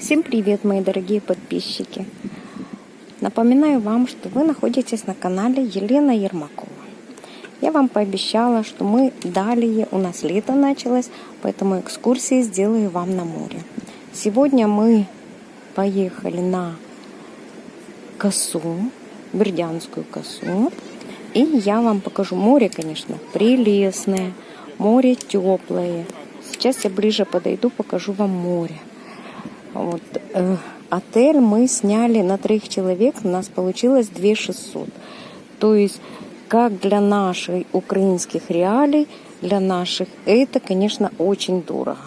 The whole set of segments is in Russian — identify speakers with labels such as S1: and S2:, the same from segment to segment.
S1: Всем привет, мои дорогие подписчики! Напоминаю вам, что вы находитесь на канале Елена Ермакова. Я вам пообещала, что мы далее, у нас лето началось, поэтому экскурсии сделаю вам на море. Сегодня мы поехали на косу, Бердянскую косу. И я вам покажу море, конечно, прелестное, море теплое. Сейчас я ближе подойду, покажу вам море. Вот, э, отель мы сняли на троих человек, у нас получилось 2 600. То есть, как для наших украинских реалий, для наших, это, конечно, очень дорого.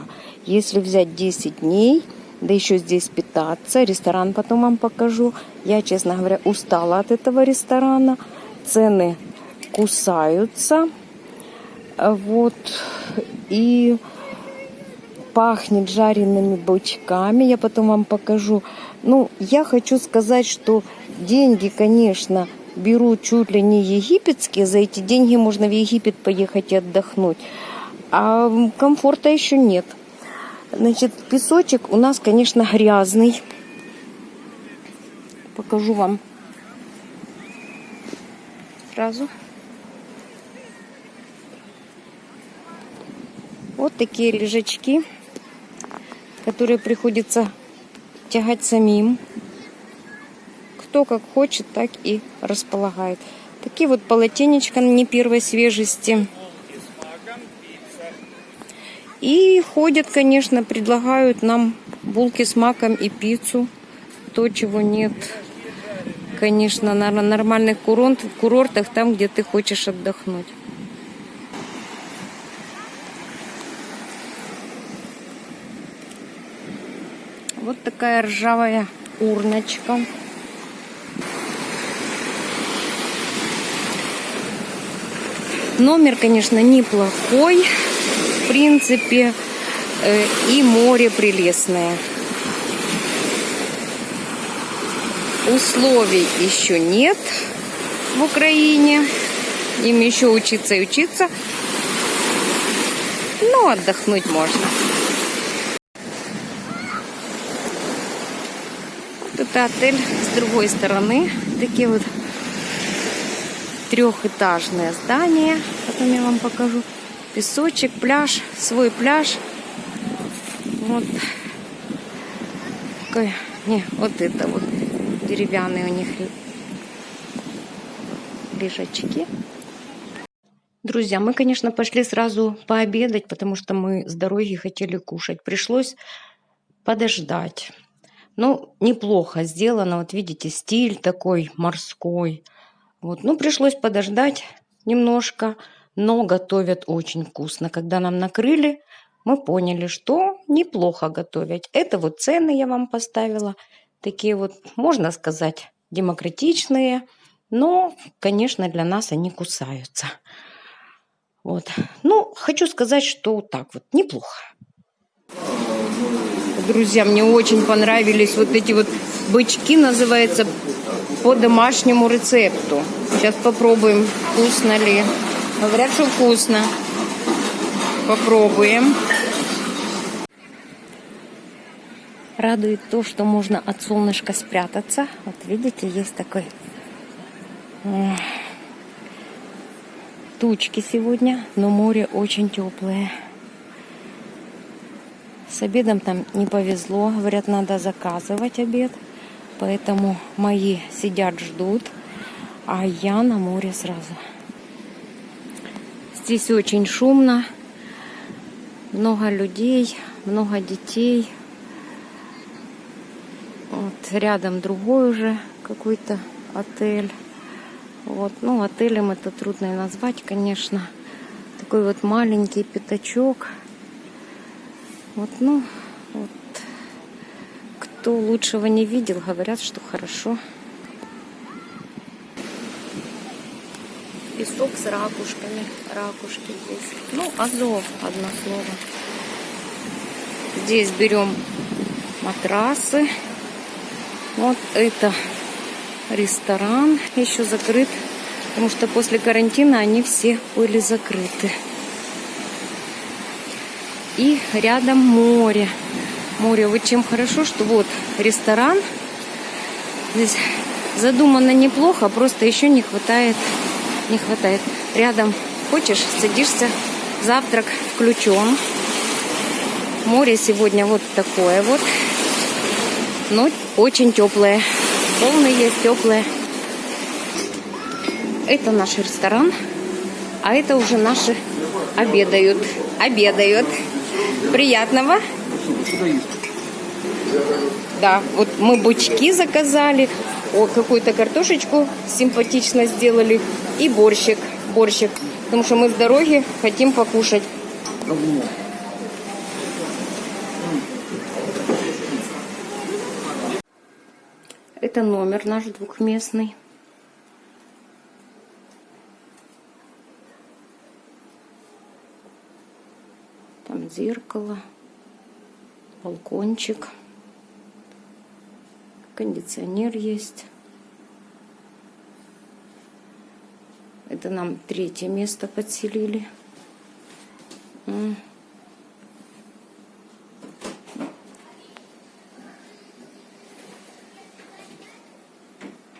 S1: Если взять 10 дней, да еще здесь питаться, ресторан потом вам покажу. Я, честно говоря, устала от этого ресторана. Цены кусаются. Вот. И пахнет жареными бочками. Я потом вам покажу. Ну, я хочу сказать, что деньги, конечно, берут чуть ли не египетские. За эти деньги можно в Египет поехать и отдохнуть. А комфорта еще нет. Значит, песочек у нас, конечно, грязный. Покажу вам сразу. Вот такие лежачки которые приходится тягать самим. Кто как хочет, так и располагает. Такие вот полотенечка не первой свежести. И ходят, конечно, предлагают нам булки с маком и пиццу. То, чего нет, конечно, на нормальных курортах, там, где ты хочешь отдохнуть. Вот такая ржавая урночка. Номер, конечно, неплохой. В принципе, э, и море прелестное. Условий еще нет в Украине. Им еще учиться и учиться. Но отдохнуть можно. Это отель с другой стороны. Такие вот трехэтажное здание. Потом я вам покажу. Песочек, пляж, свой пляж. Вот. Такой, не, вот это вот деревянные у них лежачки. Друзья, мы, конечно, пошли сразу пообедать, потому что мы с дороги хотели кушать. Пришлось подождать. Ну, неплохо сделано. Вот видите, стиль такой морской. Вот, ну, пришлось подождать немножко, но готовят очень вкусно. Когда нам накрыли, мы поняли, что неплохо готовить. Это вот цены я вам поставила. Такие вот, можно сказать, демократичные. Но, конечно, для нас они кусаются. Вот. Ну, хочу сказать, что так вот, неплохо. Друзья, мне очень понравились вот эти вот бычки, называется, по домашнему рецепту. Сейчас попробуем, вкусно ли. Говорят, что вкусно. Попробуем. Радует то, что можно от солнышка спрятаться. Вот видите, есть такой тучки сегодня, но море очень теплое. С обедом там не повезло. Говорят, надо заказывать обед. Поэтому мои сидят, ждут. А я на море сразу. Здесь очень шумно. Много людей, много детей. Вот рядом другой уже какой-то отель. Вот, ну, отелем это трудно назвать, конечно. Такой вот маленький пятачок. Вот, ну, вот. Кто лучшего не видел, говорят, что хорошо. Песок с ракушками. Ракушки здесь. Ну, Азов, одно слово. Здесь берем матрасы. Вот это ресторан еще закрыт, потому что после карантина они все были закрыты. И рядом море. море. Вот чем хорошо, что вот ресторан. Здесь задумано неплохо, просто еще не хватает, не хватает. Рядом хочешь, садишься, завтрак включен. Море сегодня вот такое вот. Но очень теплое. Волны есть теплые. Это наш ресторан. А это уже наши обедают. Обедают. Приятного. Да, вот мы бучки заказали. Какую-то картошечку симпатично сделали. И борщик. Борщик. Потому что мы с дороги хотим покушать. Это номер наш двухместный. Там зеркало, балкончик, кондиционер есть. Это нам третье место подселили.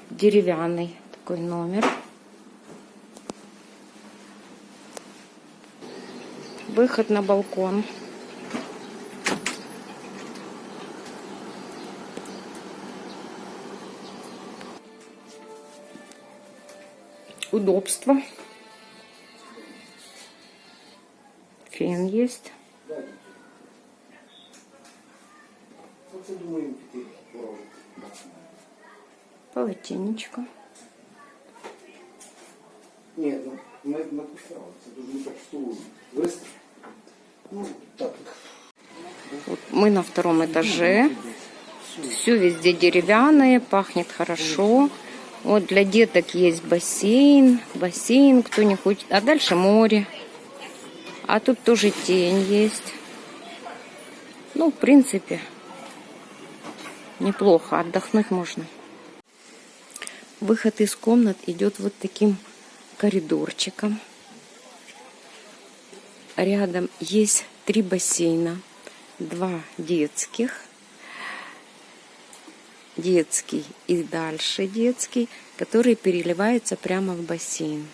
S1: Деревянный такой номер. Выход на балкон. Удобство. Фен есть. Полотенечко.
S2: Ні, ну ми написали, це дуже не так стулу. Вистав.
S1: Вот мы на втором этаже. Все везде деревянное, пахнет хорошо. Вот для деток есть бассейн, бассейн, кто не хочет. А дальше море. А тут тоже тень есть. Ну, в принципе, неплохо, отдохнуть можно. Выход из комнат идет вот таким коридорчиком. Рядом есть три бассейна. Два детских. Детский и дальше детский, который переливается прямо в бассейн.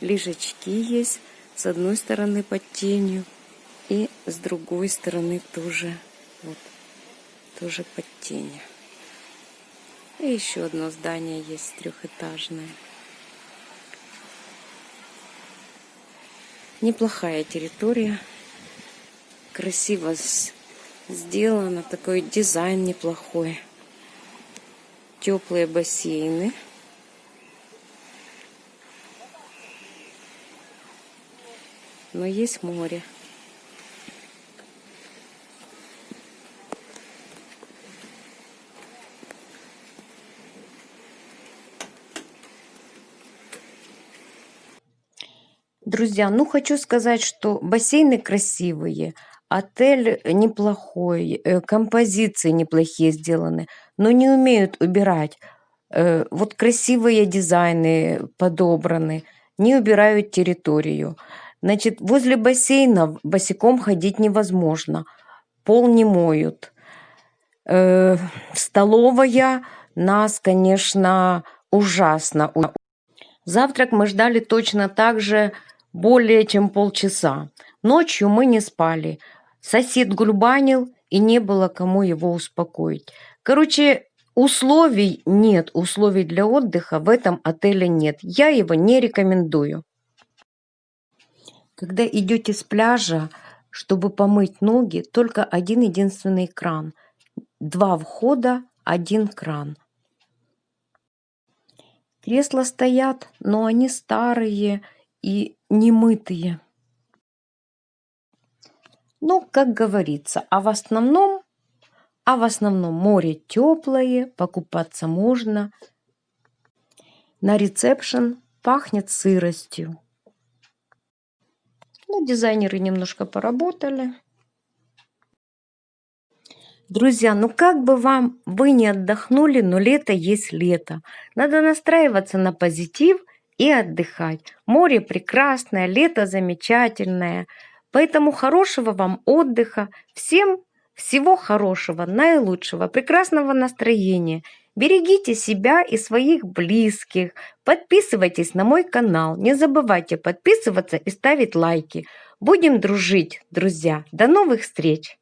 S1: Лежачки есть с одной стороны под тенью и с другой стороны тоже вот тоже под тенью. И еще одно здание есть трехэтажное. Неплохая территория. Красиво сделано. Такой дизайн неплохой. Теплые бассейны. Но есть море. Друзья, ну хочу сказать, что бассейны красивые, отель неплохой, э, композиции неплохие сделаны, но не умеют убирать. Э, вот красивые дизайны подобраны, не убирают территорию. Значит, возле бассейна босиком ходить невозможно, пол не моют. Э, столовая нас, конечно, ужасно. Завтрак мы ждали точно так же, более чем полчаса. Ночью мы не спали. Сосед гульбанил, и не было кому его успокоить. Короче, условий нет, условий для отдыха в этом отеле нет. Я его не рекомендую. Когда идете с пляжа, чтобы помыть ноги, только один единственный кран. Два входа, один кран. Кресла стоят, но они старые и немытые. Ну, как говорится, а в основном, а в основном море теплое, покупаться можно. На ресепшн пахнет сыростью. Ну, дизайнеры немножко поработали. Друзья, ну как бы вам вы не отдохнули, но лето есть лето. Надо настраиваться на позитив – и отдыхать. Море прекрасное, лето замечательное, Поэтому хорошего вам отдыха. Всем всего хорошего, наилучшего, прекрасного настроения. Берегите себя и своих близких. Подписывайтесь на мой канал. Не забывайте подписываться и ставить лайки. Будем дружить, друзья. До новых встреч!